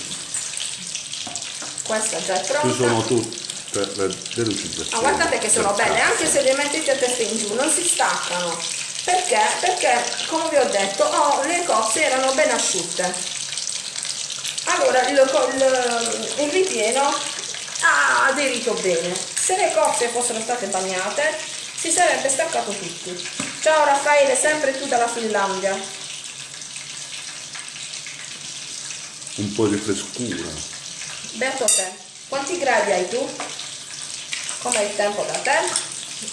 Questa già è pronta. Ci sono tutte le velocizzazioni. Ah, guardate che sono belle, anche se le mettete a testa in giù, non si staccano. Perché? Perché, come vi ho detto, oh, le cozze erano ben asciutte. Allora, il, il, il ripieno ha aderito bene. Se le cozze fossero state bagnate, si sarebbe staccato tutto. Ciao Raffaele, sempre tu dalla Finlandia. Un po' di frescura. Beato te, quanti gradi hai tu? Com'è il tempo da te?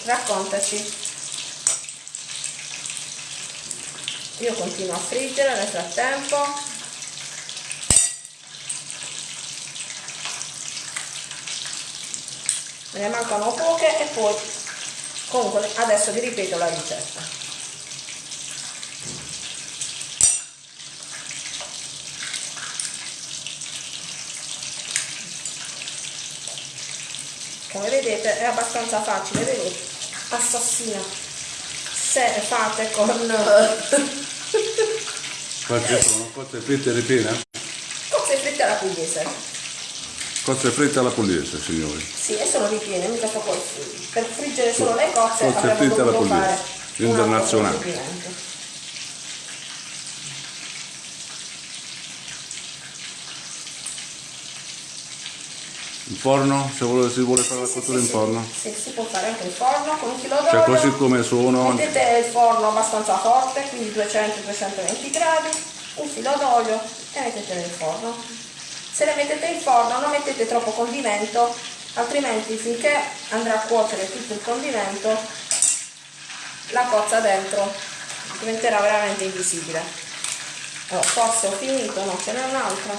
Raccontaci. Io continuo a friggere nel frattempo. Me ne mancano poche e poi comunque adesso vi ripeto la ricetta. come vedete è abbastanza facile vedete assassina se fate con queste sono cozze fritte ripiene? cozze fritte alla pugliese cozze fritte alla pugliese signori sì e sono ripiene mica sto poi per friggere solo le cozze cozze fritte alla pugliese internazionale Il forno, se vuole, si vuole fare la cottura in forno? Sì, si può fare anche in forno con un filo d'olio. Cioè così come sono. Mettete il forno abbastanza forte, quindi 200-220 gradi, un filo d'olio e mettete nel forno. Se le mettete in forno non mettete troppo condimento, altrimenti finché andrà a cuocere tutto il condimento, la cozza dentro diventerà veramente invisibile. Allora, forse ho finito, no, ce n'è un'altra.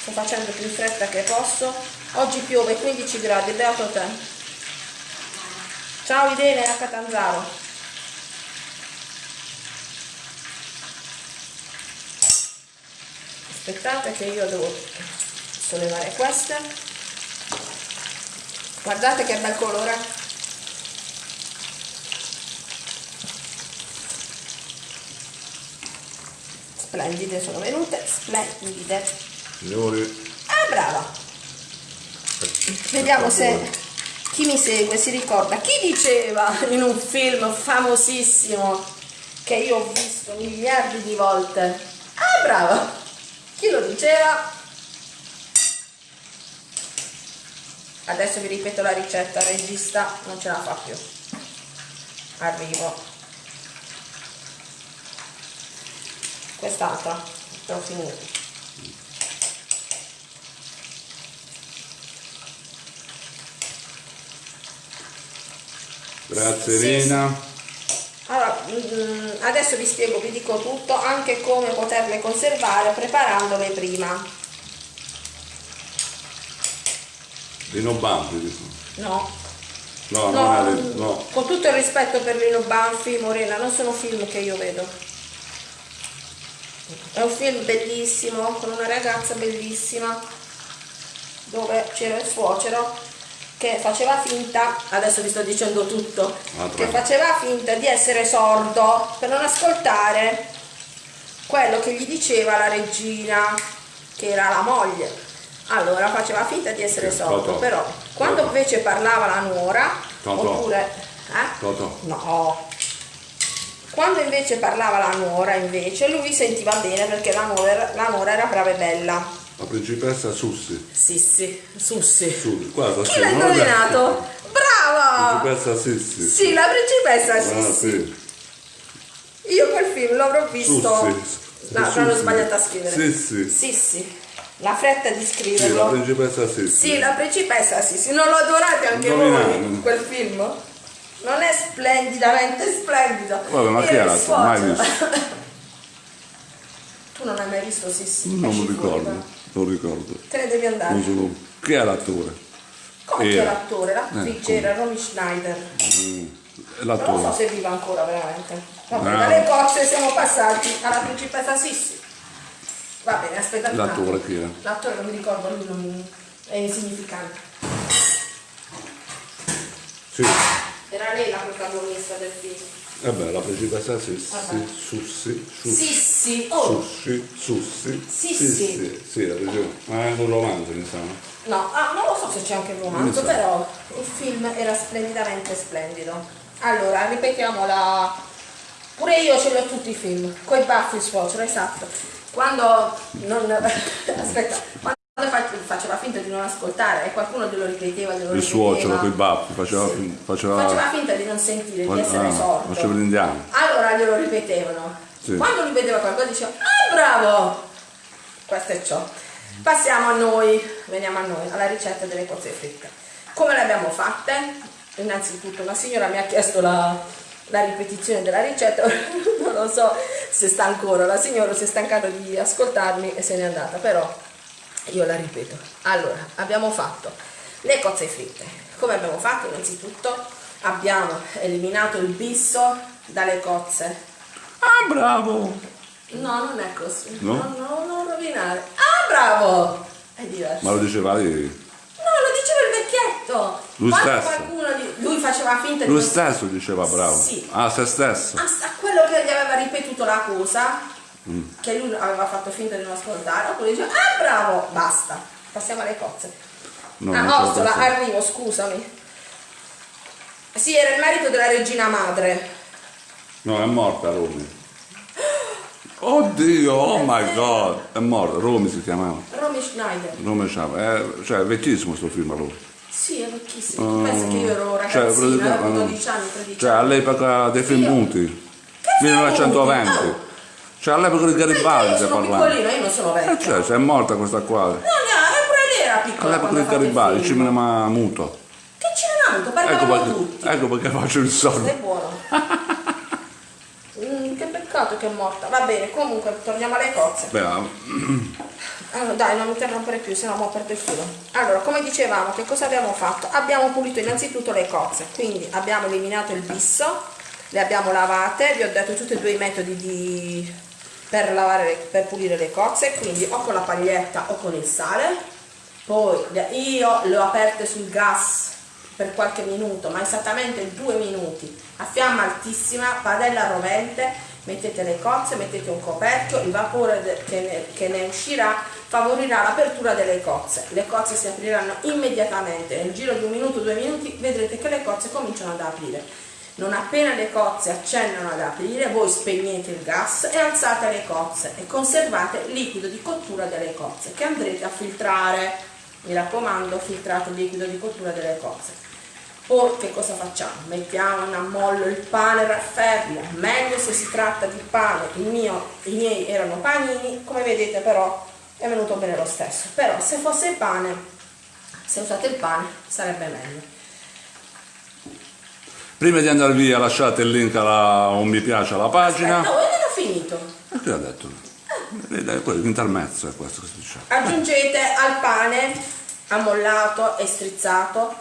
Sto facendo più in fretta che posso. Oggi piove 15 gradi beato te. Ciao Idene a Catanzaro aspettate che io devo sollevare queste guardate che bel colore splendide sono venute splendide. Ah, brava. Vediamo se chi mi segue si ricorda. Chi diceva in un film famosissimo che io ho visto miliardi di volte? Ah, brava. Chi lo diceva? Adesso vi ripeto la ricetta, regista non ce la fa più. Arrivo. Quest'altra, ho finito. Grazie sì, Elena. Allora, mm, adesso vi spiego, vi dico tutto, anche come poterle conservare preparandole prima. Lino Banfi? No. No, no, no, no. Con tutto il rispetto per Lino Banfi, Morena, non sono film che io vedo. È un film bellissimo, con una ragazza bellissima, dove c'era il suocero che faceva finta, adesso vi sto dicendo tutto, ah, che faceva finta di essere sordo per non ascoltare quello che gli diceva la regina, che era la moglie. Allora faceva finta di essere sordo, Totò. però quando Totò. invece parlava la nuora, Totò. oppure... Eh? Totò. No. Quando invece parlava la nuora, invece, lui sentiva bene perché la nuora, la nuora era brava e bella. La principessa Sussi. Sissi, Sussi. Sussi. Guarda, Chi l'ha l'ho indovinato? Brava! Principessa Sissi. Sì, la principessa Ah, Sissi. sì. Io quel film l'avrò visto. Sussi. No, l'ho Sussi. sbagliato a scrivere. Sissi. Sissi. La fretta di Sì, la scriverlo. principessa Sissi. Sì, la principessa Sissi. Non lo adorate anche Indovinate. voi quel film? Non è splendidamente splendido. Vabbè, ma chi era? Mai visto. Tu non hai mai visto Sissi? Non mi ricordo. Non ricordo. Te ne devi andare. Non sono... Chi è l'attore? Come Era. l'attore? L'attrice come? era Romy Schneider. Mm, è Non so L'attore. se viva ancora veramente. Vabbè, Ah. dalle cozze siamo passati alla principessa Sissi. Va bene, aspetta. L'attore chi era? L'attore non mi ricordo, lui non è insignificante. Sì. Era lei la protagonista del film. Vabbè, la principessa Sissi. Sussi. Sussi. Sissi, oh! Sussi. Sussi. Sissi. Sì, sì, la principessa. Ma è un romanzo, mi sa. No, ah, non lo so se c'è anche il romanzo, però il film era splendidamente splendido. Allora, ripetiamo la... Pure io ce li ho tutti i film, coi baffi suocero, esatto. Quando non... Aspetta, quando faceva finta di non ascoltare e qualcuno glielo ripeteva, glielo Il suocero coi baffi faceva, Sì. faceva, Faceva finta di non sentire, di essere ah, sordo. faceva l'indiano. Allora glielo ripetevano. Sì. Quando lui vedeva qualcosa diceva, ah bravo! Questo è ciò. Passiamo a noi, veniamo a noi, alla ricetta delle cozze fritte. Come le abbiamo fatte? Innanzitutto una signora mi ha chiesto la, la ripetizione della ricetta, non lo so se sta ancora, la signora si è stancata di ascoltarmi e se n'è andata, però io la ripeto. Allora, abbiamo fatto le cozze fritte. Come abbiamo fatto? Innanzitutto abbiamo eliminato il bisso dalle cozze. Ah, bravo! No, non è così. No? No, no, non rovinare. Ah, bravo! È diverso. Ma lo diceva lei? No, lo diceva il vecchietto. Lui Quando stesso? qualcuno di- lui faceva finta di Lui stesso diceva bravo. Sì. Ah, se stesso. a, a quello che gli aveva ripetuto la cosa, Mm. che lui aveva fatto finta di non ascoltare, oppure diceva, ah bravo, basta. Passiamo alle cozze. No, ah, non ce la Ostola, posso. arrivo, scusami. Sì, era il marito della regina madre. No, è morta Romy. Oddio, oh my god, è morta, Romy si chiamava. Romy Schneider. Romy Chava, è, cioè è vecchissimo sto film Romy. Sì, è vecchissimo. Tu pensi che io ero Cioè, ragazzina, praticamente- avevo 12 anni, 13 Cioè anni. all'epoca dei film muti, film 1920. muti? Cioè all'epoca di Garibaldi stai parlando. piccolina, io non sono Eh, vecchia. cioè, è morta questa qua. No, no, pure lei era piccola All'epoca di Garibaldi, cinema muto. Che ce n'hanno? Ecco Parlavano perché, tutti. ecco perché faccio il sordo. È buono. Mm, che peccato che è morta. Va bene, comunque torniamo alle cozze. Beh, Allora, dai, non mi interrompere più, sennò mo perdo il filo. Allora, come dicevamo, che cosa abbiamo fatto? Abbiamo pulito innanzitutto le cozze, quindi abbiamo eliminato il bisso, le abbiamo lavate, vi ho detto tutti e due i metodi di- per, lavare, per pulire le cozze, quindi o con la paglietta o con il sale. Poi io le ho aperte sul gas per qualche minuto, ma esattamente due minuti, a fiamma altissima, padella rovente, mettete le cozze, mettete un coperchio, il vapore che, ne, che ne uscirà favorirà l'apertura delle cozze. Le cozze si apriranno immediatamente, nel giro di un minuto, due minuti, vedrete che le cozze cominciano ad aprire. Non appena le cozze accennano ad aprire, voi spegnete il gas e alzate le cozze e conservate il liquido di cottura delle cozze che andrete a filtrare. Mi raccomando, filtrate il liquido di cottura delle cozze. Poi che cosa facciamo? Mettiamo in ammollo il pane raffermo, meglio se si tratta di pane, il mio, i miei erano panini, come vedete però è venuto bene lo stesso. Però se fosse pane, se usate il pane sarebbe meglio. Prima di andare via lasciate il link alla, un mi piace alla pagina. Aspetta, io non ho finito. E che ha detto? Eh, L'intermezzo è questo che si dice. Aggiungete al pane ammollato e strizzato,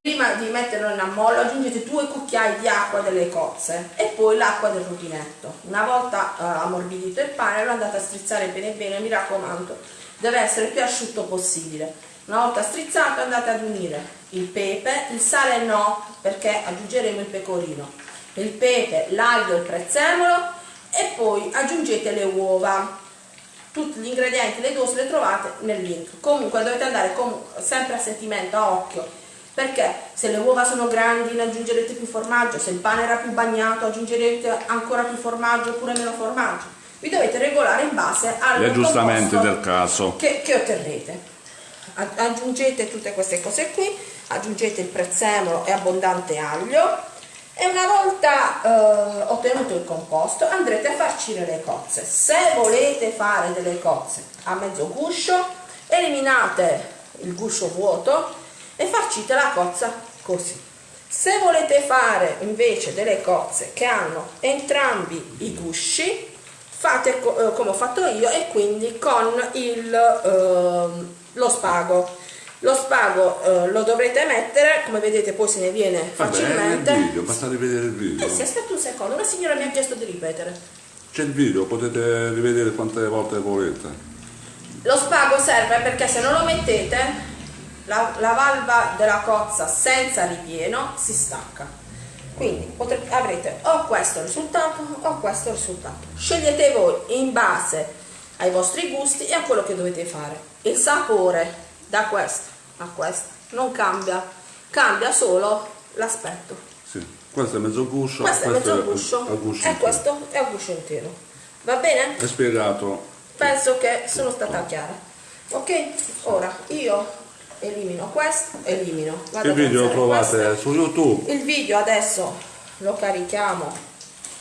prima di metterlo in ammollo aggiungete due cucchiai di acqua delle cozze e poi l'acqua del rubinetto. Una volta eh, ammorbidito il pane lo andate a strizzare bene bene, mi raccomando, deve essere il più asciutto possibile. Una volta strizzato andate ad unire il pepe, il sale no perché aggiungeremo il pecorino, il pepe, l'aglio, il prezzemolo e poi aggiungete le uova tutti gli ingredienti, le dose le trovate nel link. Comunque dovete andare sempre a sentimento, a occhio, perché se le uova sono grandi ne aggiungerete più formaggio, se il pane era più bagnato aggiungerete ancora più formaggio oppure meno formaggio. Vi dovete regolare in base agli aggiustamenti del caso che, che otterrete. Aggiungete tutte queste cose qui, aggiungete il prezzemolo e abbondante aglio e una volta eh, ottenuto il composto andrete a farcire le cozze. Se volete fare delle cozze a mezzo guscio, eliminate il guscio vuoto e farcite la cozza così. Se volete fare invece delle cozze che hanno entrambi i gusci, fate co eh, come ho fatto io e quindi con il, eh, lo spago. Lo spago eh, lo dovrete mettere come vedete poi se ne viene facilmente. Vabbè, il video, basta rivedere il video. Eh sì, aspetta un secondo una signora mi ha chiesto di ripetere. C'è il video potete rivedere quante volte volete. Lo spago serve perché se non lo mettete la, la valva della cozza senza ripieno si stacca. Quindi potrete, avrete o questo risultato o questo risultato. Scegliete voi in base ai vostri gusti e a quello che dovete fare il sapore da questo a questo non cambia cambia solo l'aspetto. Sì. questo è mezzo guscio questo, è mezzo guscio, è guscio e questo è a guscio intero va bene? è spiegato. Penso che sono stata chiara. Ok? Ora io elimino questo elimino. Vado il video lo trovate questo. su youtube? il video adesso lo carichiamo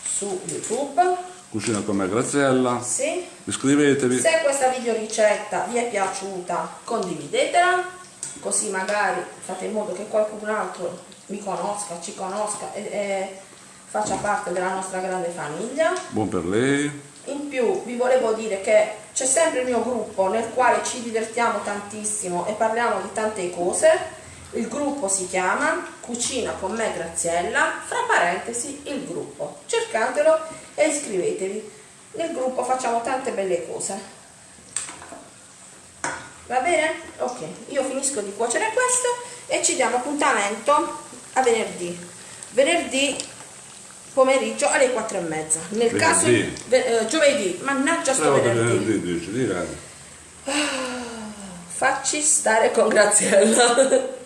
su youtube Cucina con me Graziella. Sì. Iscrivetevi. Se questa video ricetta vi è piaciuta condividetela, così magari fate in modo che qualcun altro mi conosca, ci conosca e, e faccia parte della nostra grande famiglia. Buon per lei. In più vi volevo dire che c'è sempre il mio gruppo nel quale ci divertiamo tantissimo e parliamo di tante cose. Il gruppo si chiama Cucina con me Graziella, fra parentesi il gruppo. Cercatelo e iscrivetevi. Nel gruppo facciamo tante belle cose. Va bene? Ok, io finisco di cuocere questo e ci diamo appuntamento a venerdì. Venerdì pomeriggio alle 4 e mezza. Nel venerdì. caso eh, giovedì, mannaggia sto venerdì. venerdì dici, ah, facci stare con Graziella.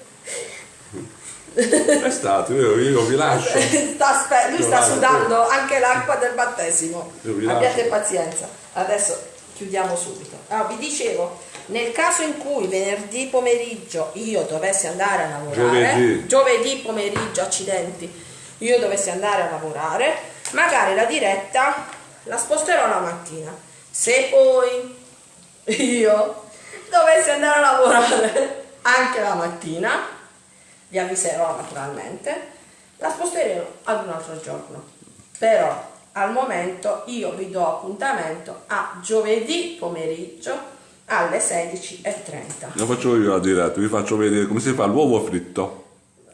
È stato, io, io vi lascio. sta, lui sta sudando anche l'acqua del battesimo. Abbiate pazienza. Adesso chiudiamo subito. Allora, vi dicevo, nel caso in cui venerdì pomeriggio io dovessi andare a lavorare, giovedì, giovedì pomeriggio, accidenti, io dovessi andare a lavorare, magari la diretta la sposterò la mattina. Se poi io dovessi andare a lavorare anche la mattina, vi avviserò naturalmente, la sposteremo ad un altro giorno. Però al momento io vi do appuntamento a giovedì pomeriggio alle 16.30. Lo faccio io la diretta, vi faccio vedere come si fa l'uovo fritto.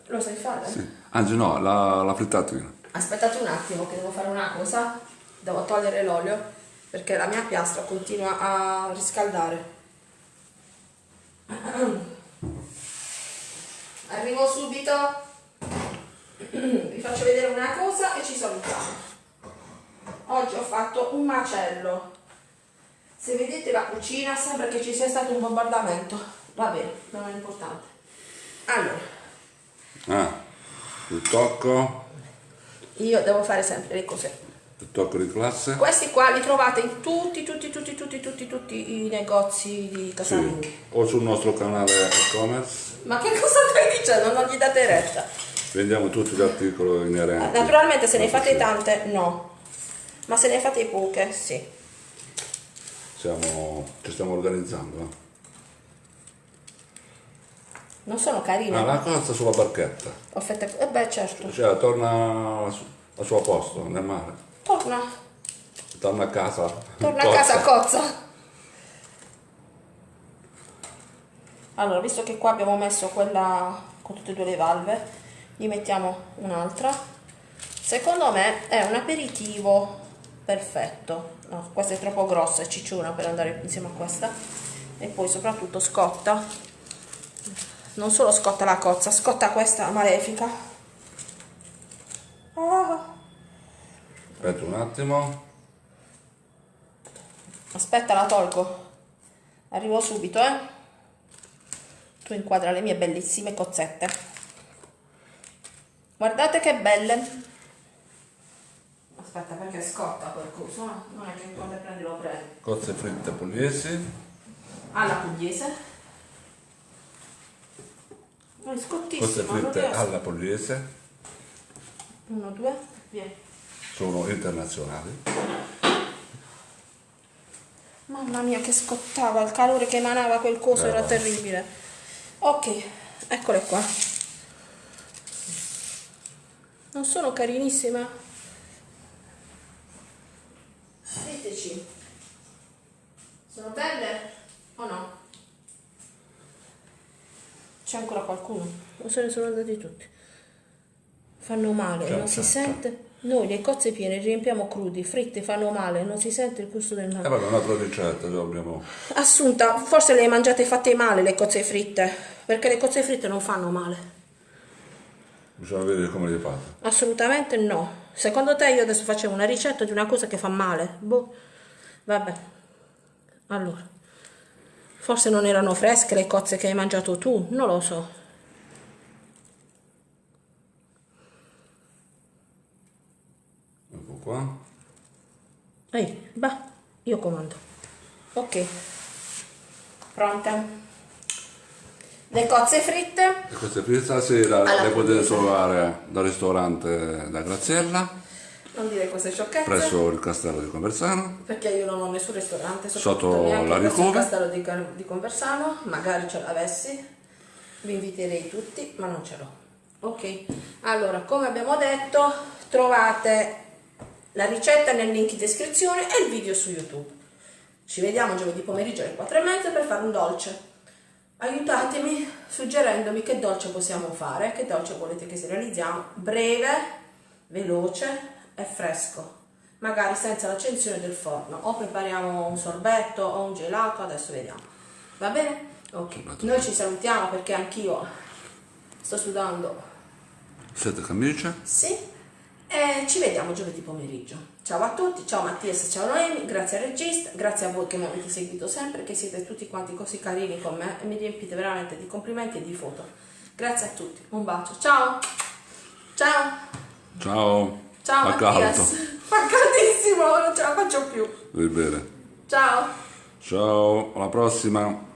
Lo sai fare? Sì. Anzi no, la, la frittatina. Aspettate un attimo che devo fare una cosa, devo togliere l'olio perché la mia piastra continua a riscaldare. arrivo subito. Vi faccio vedere una cosa e ci salutiamo. Oggi ho fatto un macello. Se vedete la cucina sembra che ci sia stato un bombardamento. Va bene, non è importante. Allora. Ah, il tocco. Io devo fare sempre le cose il tocco di classe questi qua li trovate in tutti tutti tutti tutti tutti tutti i negozi di casalinghi sì. o sul nostro canale e-commerce ma che cosa stai dicendo? Non gli date retta. Vendiamo tutti gli articoli inerenti. Naturalmente se ne fate tante, no. Ma se ne fate poche, sì. Siamo, ci stiamo organizzando. Eh. Non sono carine. Ah, la cozza sulla barchetta. Offetta... Eh beh, certo. Cioè, torna al suo posto, nel mare. Torna. Torna a casa. Torna cozza. a casa, cozza. allora visto che qua abbiamo messo quella con tutte e due le valve gli mettiamo un'altra secondo me è un aperitivo perfetto no, questa è troppo grossa è cicciona per andare insieme a questa e poi soprattutto scotta non solo scotta la cozza scotta questa malefica ah. Aspetta un attimo Aspetta, la tolgo. Arrivo subito, eh. Tu inquadra le mie bellissime cozzette. Guardate che belle. Aspetta, perché scotta quel coso, eh? Non è che quando prendi lo prendi. Cozze fritte pugliesi. Alla pugliese. Oh, è scottissimo. Cozze fritte alla pugliese. Uno, due, vieni. Sono internazionali. Mamma mia che scottava, il calore che emanava quel coso Eh, era va. terribile. Ok, eccole qua. Non sono carinissime? Diteci. Sono belle o no? C'è ancora qualcuno? O se ne sono andati tutti? Fanno male, non si sente? Noi le cozze piene riempiamo crudi, fritte, fanno male, non si sente il gusto del E male. vabbè, un'altra ricetta, abbiamo... Assunta, forse le hai mangiate fatte male le cozze fritte, perché le cozze fritte non fanno male. Bisogna vedere come le fate. Assolutamente no. Secondo te io adesso facevo una ricetta di una cosa che fa male? Boh. Vabbè. Allora. Forse non erano fresche le cozze che hai mangiato tu, non lo so. Ecco qua. Ehi, bah, io comando. Ok. Pronte? Le cozze fritte E queste fritte stasera Alla le potete trovare dal ristorante da Graziella, non dire queste sciocchezze. presso il castello di Conversano. Perché io non ho nessun ristorante Sotto la presso il castello di, di Conversano, magari ce l'avessi, vi inviterei tutti, ma non ce l'ho. Ok, allora come abbiamo detto, trovate la ricetta nel link in descrizione e il video su YouTube. Ci vediamo giovedì pomeriggio alle 4 e mezza per fare un dolce. Aiutatemi suggerendomi che dolce possiamo fare, che dolce volete che si realizziamo, breve, veloce e fresco, magari senza l'accensione del forno. O prepariamo un sorbetto o un gelato, adesso vediamo. Va bene? Ok, noi ci salutiamo perché anch'io sto sudando. Sette camicie. Sì, e ci vediamo giovedì pomeriggio. Ciao a tutti, ciao Mattias, ciao Noemi, grazie al regista, grazie a voi che mi avete seguito sempre, che siete tutti quanti così carini con me e mi riempite veramente di complimenti e di foto. Grazie a tutti, un bacio, ciao! Ciao! Ciao. Ciao Fa Mattias! caldo. Fa caldissimo, non ce la faccio più! Devi bere. Ciao! Ciao, alla prossima.